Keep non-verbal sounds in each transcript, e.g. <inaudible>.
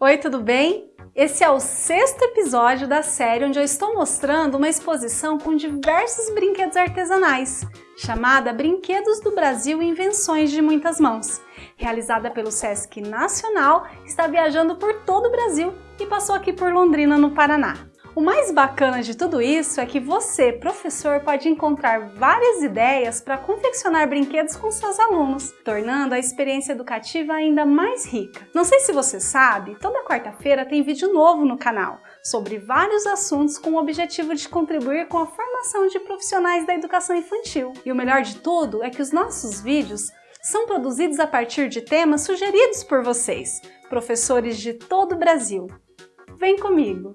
Oi, tudo bem? Esse é o sexto episódio da série onde eu estou mostrando uma exposição com diversos brinquedos artesanais, chamada Brinquedos do Brasil Invenções de Muitas Mãos, realizada pelo Sesc Nacional, está viajando por todo o Brasil e passou aqui por Londrina, no Paraná. O mais bacana de tudo isso é que você, professor, pode encontrar várias ideias para confeccionar brinquedos com seus alunos, tornando a experiência educativa ainda mais rica. Não sei se você sabe, toda quarta-feira tem vídeo novo no canal sobre vários assuntos com o objetivo de contribuir com a formação de profissionais da educação infantil. E o melhor de tudo é que os nossos vídeos são produzidos a partir de temas sugeridos por vocês, professores de todo o Brasil. Vem comigo!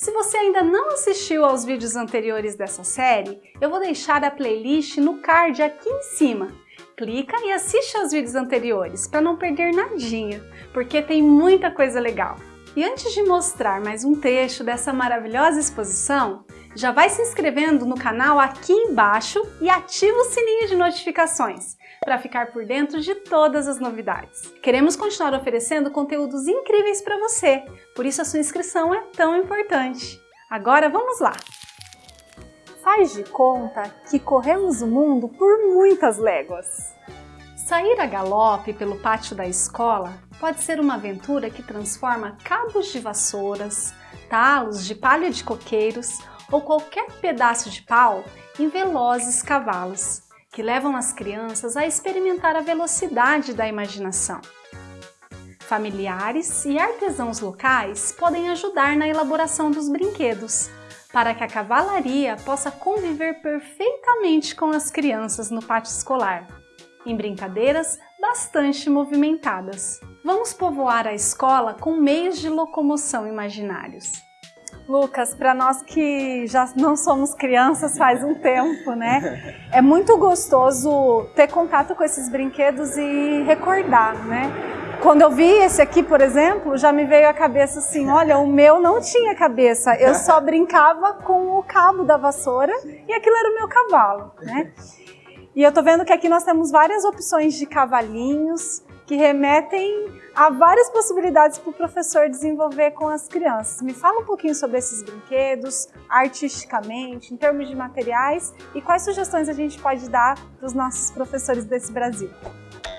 Se você ainda não assistiu aos vídeos anteriores dessa série, eu vou deixar a playlist no card aqui em cima. Clica e assiste aos vídeos anteriores para não perder nadinha, porque tem muita coisa legal. E antes de mostrar mais um trecho dessa maravilhosa exposição, já vai se inscrevendo no canal aqui embaixo e ativa o sininho de notificações para ficar por dentro de todas as novidades. Queremos continuar oferecendo conteúdos incríveis para você, por isso a sua inscrição é tão importante. Agora vamos lá! Faz de conta que corremos o mundo por muitas léguas. Sair a galope pelo pátio da escola pode ser uma aventura que transforma cabos de vassouras, talos de palha de coqueiros ou qualquer pedaço de pau em velozes cavalos que levam as crianças a experimentar a velocidade da imaginação. Familiares e artesãos locais podem ajudar na elaboração dos brinquedos, para que a cavalaria possa conviver perfeitamente com as crianças no pátio escolar, em brincadeiras bastante movimentadas. Vamos povoar a escola com meios de locomoção imaginários. Lucas, para nós que já não somos crianças faz um tempo, né? <laughs> É muito gostoso ter contato com esses brinquedos e recordar, né? Quando eu vi esse aqui, por exemplo, já me veio à cabeça assim, olha, o meu não tinha cabeça, eu só <laughs> brincava com o cabo da vassoura e aquilo era o meu cavalo, né? <laughs> E eu tô vendo que aqui nós temos várias opções de cavalinhos, que remetem a várias possibilidades para o professor desenvolver com as crianças. Me fala um pouquinho sobre esses brinquedos, artisticamente, em termos de materiais, e quais sugestões a gente pode dar para os nossos professores desse Brasil.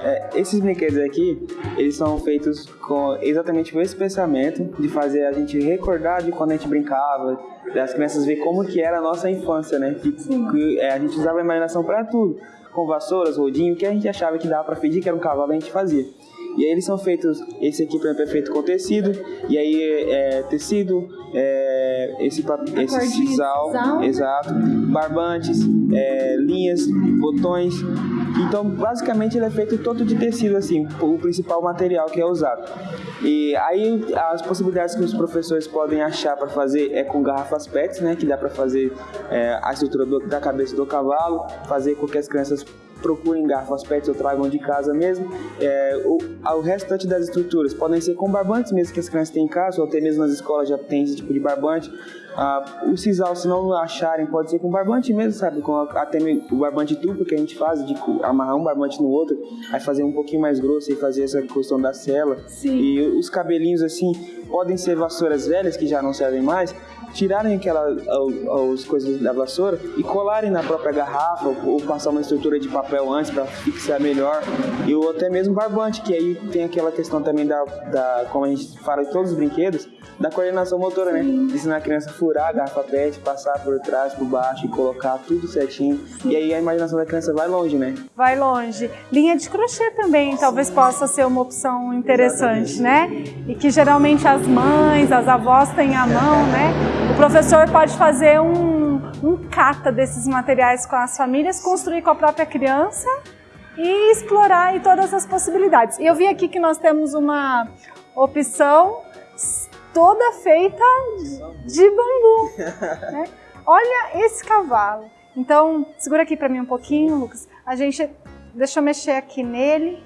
É, esses brinquedos aqui, eles são feitos com exatamente com esse pensamento de fazer a gente recordar de quando a gente brincava, das crianças ver como que era a nossa infância, né? Que, que é, a gente usava a imaginação para tudo com vassouras, rodinho, que a gente achava que dava para fingir que era um cavalo, a gente fazia. E aí eles são feitos, esse aqui por exemplo é feito com tecido, e aí é, tecido, é, esse, esse sisal, exato, barbantes, é, linhas, botões. Então basicamente ele é feito todo de tecido assim, o principal material que é usado. E aí as possibilidades que os professores podem achar para fazer é com garrafas PETs, né, que dá para fazer é, a estrutura do, da cabeça do cavalo, fazer com que as crianças procurem garrafas PETs ou tragam de casa mesmo. É, o, o restante das estruturas podem ser com barbantes mesmo que as crianças têm em casa, ou até mesmo nas escolas já tem esse tipo de barbante. Ah, o sisal, se não acharem, pode ser com barbante mesmo, sabe? Com até o barbante duplo que a gente faz, de amarrar um barbante no outro, aí fazer um pouquinho mais grosso e fazer essa questão da cela. Sim. E os cabelinhos, assim, podem ser vassouras velhas que já não servem mais, tirarem aquelas as coisas da vassoura e colarem na própria garrafa ou, passar uma estrutura de papel antes para fixar melhor e ou até mesmo barbante que aí tem aquela questão também da, da como a gente fala em todos os brinquedos da coordenação motora, né? De ensinar a criança a furar a garrafa PET, passar por trás, por baixo e colocar tudo certinho. Sim. E aí a imaginação da criança vai longe, né? Vai longe. Linha de crochê também talvez possa ser uma opção interessante, Exatamente. né? E que geralmente as mães, as avós têm à mão, <laughs> né? O professor pode fazer um, um cata desses materiais com as famílias, construir com a própria criança e explorar todas as possibilidades. E eu vi aqui que nós temos uma opção toda feita de bambu. <laughs> Né? Olha esse cavalo. Então, segura aqui para mim um pouquinho, Lucas. A gente, deixa eu mexer aqui nele.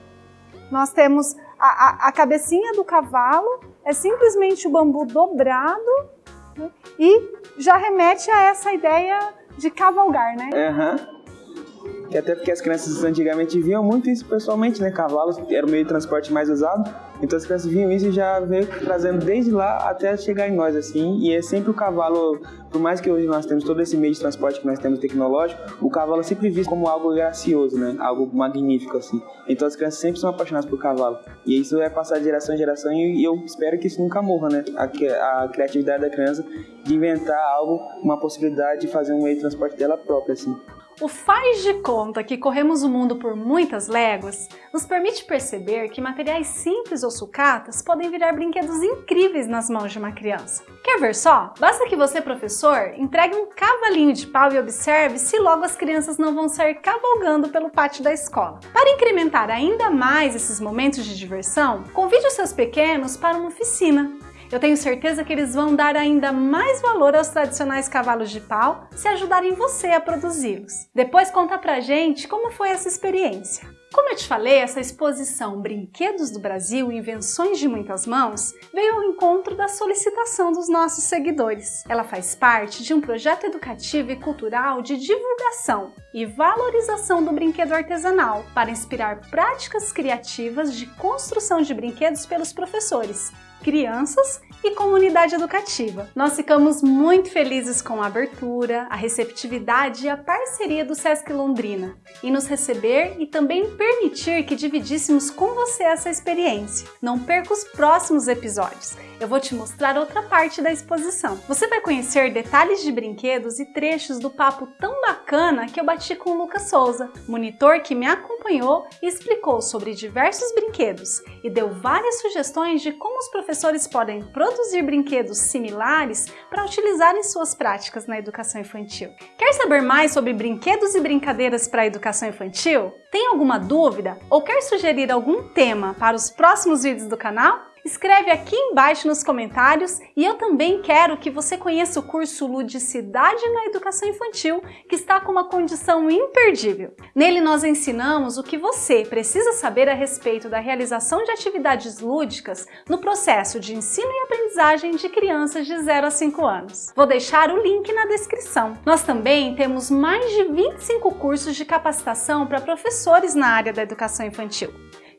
Nós temos a, a, a cabecinha do cavalo, é simplesmente o bambu dobrado né? e já remete a essa ideia de cavalgar, né? Uhum. que até porque as crianças antigamente viam muito isso pessoalmente, né? Cavalos era o meio de transporte mais usado, então as crianças viam isso e já veio trazendo desde lá até chegar em nós, assim, e é sempre o cavalo, por mais que hoje nós temos todo esse meio de transporte que nós temos tecnológico, o cavalo é sempre visto como algo gracioso, né? Algo magnífico, assim. Então as crianças sempre são apaixonadas por cavalo. E isso é passar de geração em geração e eu espero que isso nunca morra, né? A, a criatividade da criança de inventar algo, uma possibilidade de fazer um meio de transporte dela própria, assim. O faz de conta que corremos o mundo por muitas léguas nos permite perceber que materiais simples ou sucatas podem virar brinquedos incríveis nas mãos de uma criança. Quer ver só? Basta que você, professor, entregue um cavalinho de pau e observe se logo as crianças não vão sair cavalgando pelo pátio da escola. Para incrementar ainda mais esses momentos de diversão, convide os seus pequenos para uma oficina eu tenho certeza que eles vão dar ainda mais valor aos tradicionais cavalos de pau se ajudarem você a produzi-los. Depois conta pra gente como foi essa experiência. Como eu te falei, essa exposição Brinquedos do Brasil, Invenções de Muitas Mãos, veio ao encontro da solicitação dos nossos seguidores. Ela faz parte de um projeto educativo e cultural de divulgação e valorização do brinquedo artesanal para inspirar práticas criativas de construção de brinquedos pelos professores, crianças e comunidade educativa. Nós ficamos muito felizes com a abertura, a receptividade e a parceria do Sesc Londrina em nos receber e também permitir que dividíssemos com você essa experiência. Não perca os próximos episódios, eu vou te mostrar outra parte da exposição. Você vai conhecer detalhes de brinquedos e trechos do papo tão bacana que eu bati com o Lucas Souza, monitor que me acompanhou e explicou sobre diversos brinquedos e deu várias sugestões de como os professores podem produzir brinquedos similares para utilizar em suas práticas na educação infantil. Quer saber mais sobre brinquedos e brincadeiras para a educação infantil? Tem alguma dúvida ou quer sugerir algum tema para os próximos vídeos do canal? Escreve aqui embaixo nos comentários e eu também quero que você conheça o curso Ludicidade na Educação Infantil, que está com uma condição imperdível. Nele nós ensinamos o que você precisa saber a respeito da realização de atividades lúdicas no processo de ensino e aprendizagem de crianças de 0 a 5 anos. Vou deixar o link na descrição. Nós também temos mais de 25 cursos de capacitação para professores na área da educação infantil.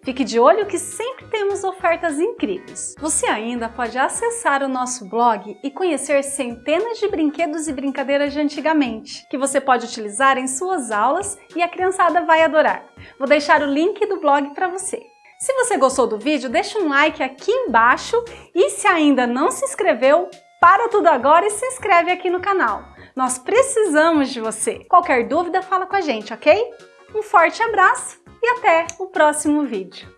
Fique de olho que sempre temos ofertas incríveis. Você ainda pode acessar o nosso blog e conhecer centenas de brinquedos e brincadeiras de antigamente, que você pode utilizar em suas aulas e a criançada vai adorar. Vou deixar o link do blog para você. Se você gostou do vídeo, deixa um like aqui embaixo e se ainda não se inscreveu, para tudo agora e se inscreve aqui no canal. Nós precisamos de você. Qualquer dúvida, fala com a gente, ok? Um forte abraço e até o próximo vídeo.